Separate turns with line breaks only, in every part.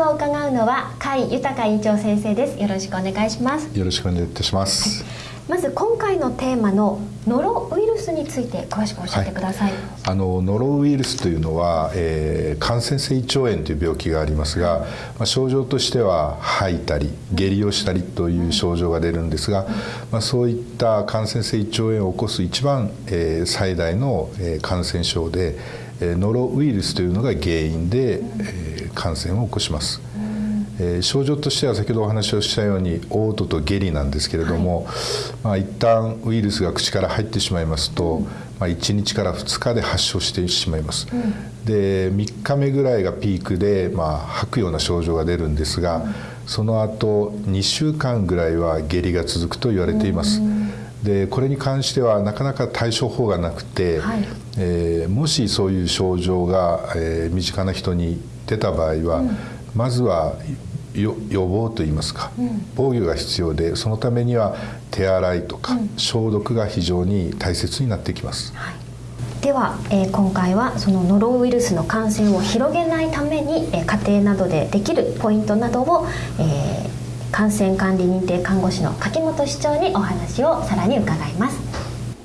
を伺うのは甲斐豊院長先生です。よろしくお願いします。
よろしくお願いいたします、はい、
まず今回のテーマのノロウイルスについて詳しく教えてください、はい、
あのノロウイルスというのは、えー、感染性胃腸炎という病気がありますが、まあ、症状としては吐いたり下痢をしたりという症状が出るんですが、まあ、そういった感染性胃腸炎を起こす一番、えー、最大の、えー、感染症でノロウイルスというのが原因で、えー、感染を起こします。えー、症状としては先ほどお話をしたように嘔吐と下痢なんですけれども、はい。まあ、一旦ウイルスが口から入ってしまいますと、うん、まあ、1日から2日で発症してしまいます、うん、で3日目ぐらいがピークで、まあ、吐くような症状が出るんですが、うん、その後2週間ぐらいは下痢が続くと言われています、でこれに関してはなかなか対処法がなくて、はい、えー、もしそういう症状が、えー、身近な人に出た場合は、うん、まずは予防といいますか、うん、防御が必要でそのためには手洗いとか、消毒が非常に大切になってきます。はい。
では、えー、今回はそのノロウイルスの感染を広げないために、えー、家庭などでできるポイントなどを、えー、感染管理認定看護師の柿本市長にお話をさらに伺います。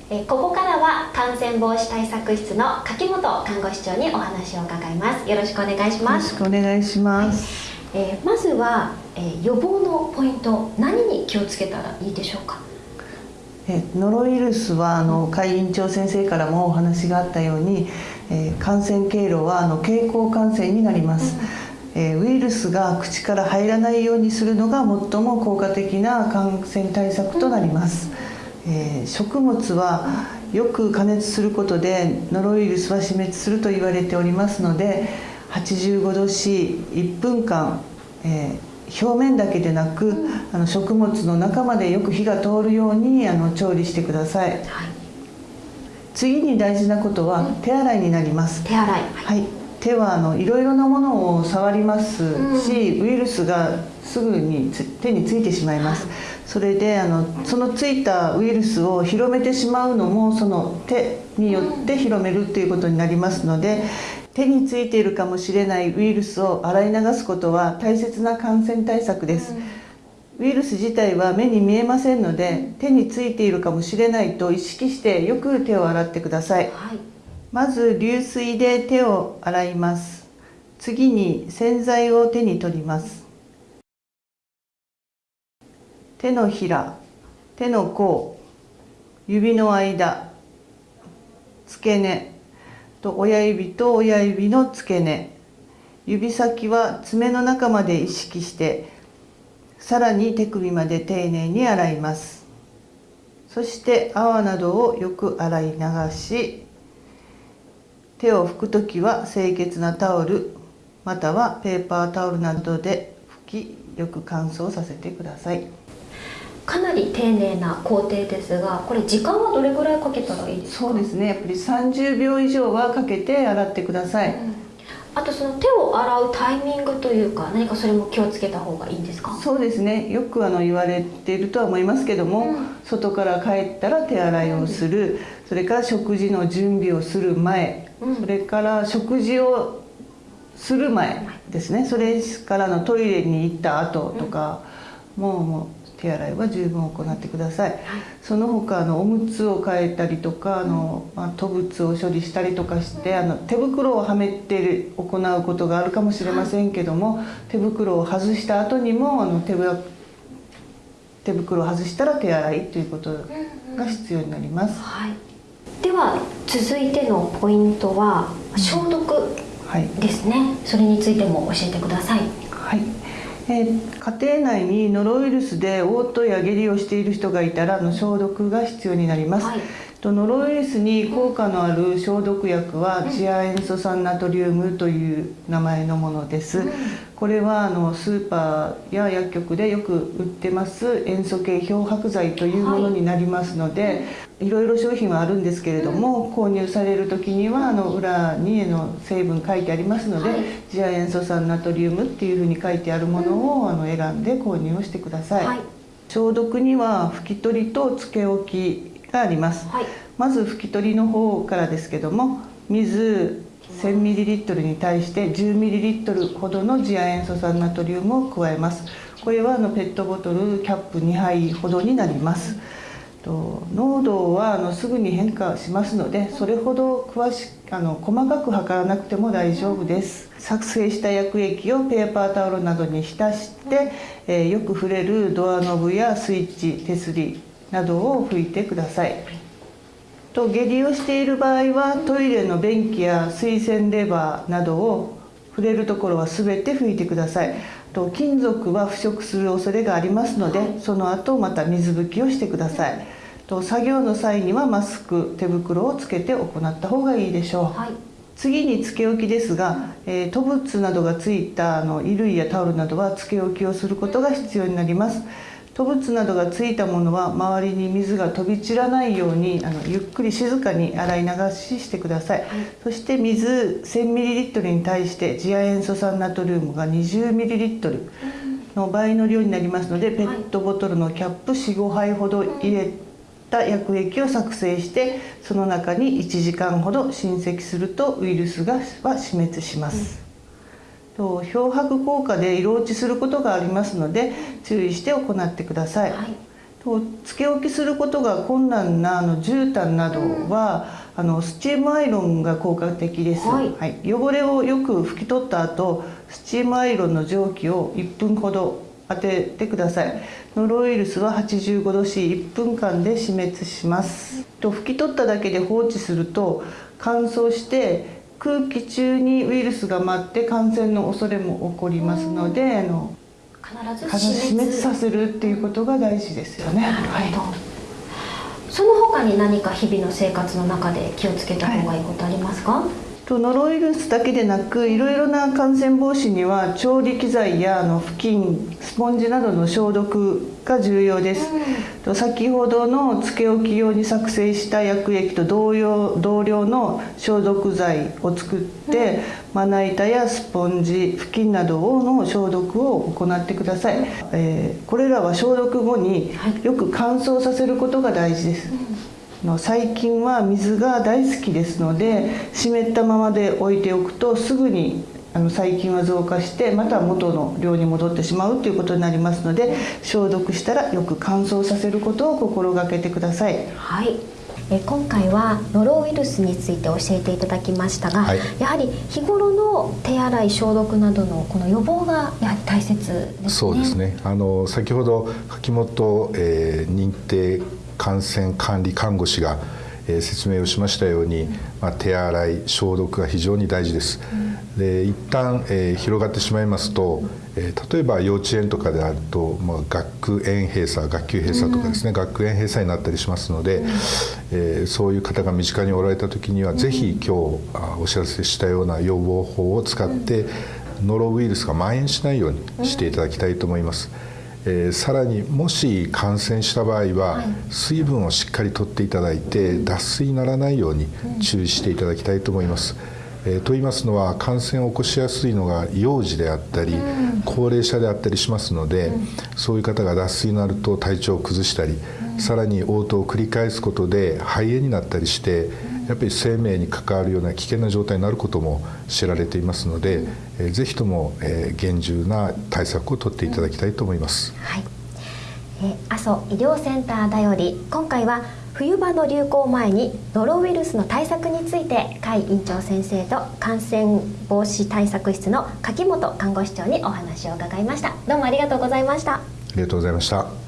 えここからは感染防止対策室の柿本看護師長にお話を伺います。よろしくお願いします。
よろしくお願いします、
はい、えー、まずは、えー、予防のポイント何に気をつけたらいいでしょうか？
えノロウイルスはあの会員長先生からもお話があったように、えー、感染経路はあの経口感染になります、うん、えウイルスが口から入らないようにするのが最も効果的な感染対策となります、うんえー、食物はよく加熱することでノロウイルスは死滅すると言われておりますので85度 C1 分間、えー、表面だけでなくあの食物の中までよく火が通るようにあの調理してください、はい、次に大事なことは手洗いになります。
手洗い。
はい手はあのいろいろなものを触りますし、ウイルスがすぐに手についてしまいます、それであのそのついたウイルスを広めてしまうのもその手によって広めるっていうことになりますので手についているかもしれないウイルスを洗い流すことは大切な感染対策です。ウイルス自体は目に見えませんので手についているかもしれないと意識してよく手を洗ってください、はい、まず流水で手を洗います。次に洗剤を手に取ります。手のひら手の甲指の間付け根と親指と親指の付け根。指先は爪の中まで意識してさらに手首まで丁寧に洗います。そして泡などをよく洗い流し手を拭くときは清潔なタオルまたはペーパータオルなどで拭きよく乾燥させてください。
かなり丁寧な工程ですがこれ時間はどれぐらいかけたらいいです
か？そうですね。やっぱり30秒以上はかけて洗ってください、うん、
あとその手を洗うタイミングというか何かそれも気をつけた方がいいんですか？
そうですね。よくあの言われているとは思いますけども、うん、外から帰ったら手洗いをする、うん、それから食事の準備をする前、それから食事をする前ですね。それからのトイレに行った後とか、もうもう手洗いは十分行ってください、はい、その他あのおむつを変えたりとかあの、まあ、吐物を処理したりとかしてあの手袋をはめて行うことがあるかもしれませんけども、はい、手袋を外した後にもあの手手袋を外したら手洗いということが必要になります、はい、
では続いてのポイントは消毒ですね、はい、それについても教えてください。
はいえー、家庭内にノロウイルスで嘔吐や下痢をしている人がいたらの消毒が必要になります、はい、とノロウイルスに効果のある消毒薬は次亜塩素酸ナトリウムという名前のものです、これはあのスーパーや薬局でよく売ってます塩素系漂白剤というものになりますので、はいいろいろ商品はあるんですけれども、購入される時にはあの裏にの成分書いてありますので、はい、次亜塩素酸ナトリウムっていうふうに書いてあるものをあの選んで購入をしてください、はい、消毒には拭き取りとつけ置きがあります、はい、まず拭き取りの方からですけども水 1000ml に対して 10ml ほどの次亜塩素酸ナトリウムを加えます。これはあのペットボトルキャップ2杯ほどになりますと濃度はあのすぐに変化しますのでそれほど詳しあの細かく測らなくても大丈夫です。作成した薬液をペーパータオルなどに浸して、えー、よく触れるドアノブやスイッチ手すりなどを拭いてください。と下痢をしている場合はトイレの便器や水洗レバーなどを触れるところは全て拭いてください。と金属は腐食する恐れがありますのでその後また水拭きをしてください。と作業の際にはマスク手袋をつけて行った方がいいでしょう、はい、次につけ置きですが、えー、吐物などがついたあの衣類やタオルなどはつけ置きをすることが必要になります吐物などがついたものは周りに水が飛び散らないようにあのゆっくり静かに洗い流ししてください、はい、そして水 1000ml に対して次亜塩素酸ナトリウムが 20ml の倍の量になりますので、ペットボトルのキャップ45杯ほど入れた薬液を作成してその中に1時間ほど浸積するとウイルスがは死滅します。と漂白効果で色落ちすることがありますので注意して行ってください。はい、とつけ置きすることが困難なあの絨毯などは、あのスチームアイロンが効果的です、はい、はい、汚れをよく拭き取った後スチームアイロンの蒸気を1分ほど当ててください。ノロウイルスは85度 C1 分間で死滅します。と拭き取っただけで放置すると乾燥して空気中にウイルスが舞って感染の恐れも起こりますのであの必ず死滅させるっていうことが大事ですよね。はい、
その他に何か日々の生活の中で気をつけた方がいいことありますか、はい
とノロウイルスだけでなくいろいろな感染防止には調理機材やあの布巾スポンジなどの消毒が重要です、うん、先ほどのつけ置き用に作成した薬液と同様同量の消毒剤を作って、うん、まな板やスポンジ布巾などの消毒を行ってください、えー、これらは消毒後によく乾燥させることが大事です、うん。の細菌は水が大好きですので湿ったままで置いておくとすぐにあの細菌は増加してまた元の量に戻ってしまうということになりますので消毒したらよく乾燥させることを心がけてください。
はいえ今回はノロウイルスについて教えていただきましたが、はい、やはり日頃の手洗い消毒などのこの予防がやはり大切ですね。
そうですね。あの先ほど柿本、えー、認定感染管理看護師が、えー、説明をしましたように、まあ、手洗い消毒が非常に大事です。で一旦、えー、広がってしまいますと、えー、例えば幼稚園とかであると、まあ、学園閉鎖学級閉鎖とかですね、うん、学園閉鎖になったりしますので、うん、えー、そういう方が身近におられた時には、うん、ぜひ今日お知らせしたような予防法を使って、ノロウイルスが蔓延しないようにしていただきたいと思います。えー、さらにもし感染した場合は、水分をしっかりとっていただいて脱水にならないように注意していただきたいと思います。えー、と言いますのは感染を起こしやすいのが幼児であったり、高齢者であったりしますので、そういう方が脱水になると体調を崩したり、さらに応答を繰り返すことで肺炎になったりしてやっぱり生命に関わるような危険な状態になることも知られていますので、えー、ぜひとも、えー、厳重な対策を取っていただきたいと思います。
はい。え阿蘇医療センターだより今回は冬場の流行前にノロウイルスの対策について甲斐院長先生と感染防止対策室の柿本看護師長にお話を伺いました。どうもありがとうございました。あ
りがとうございました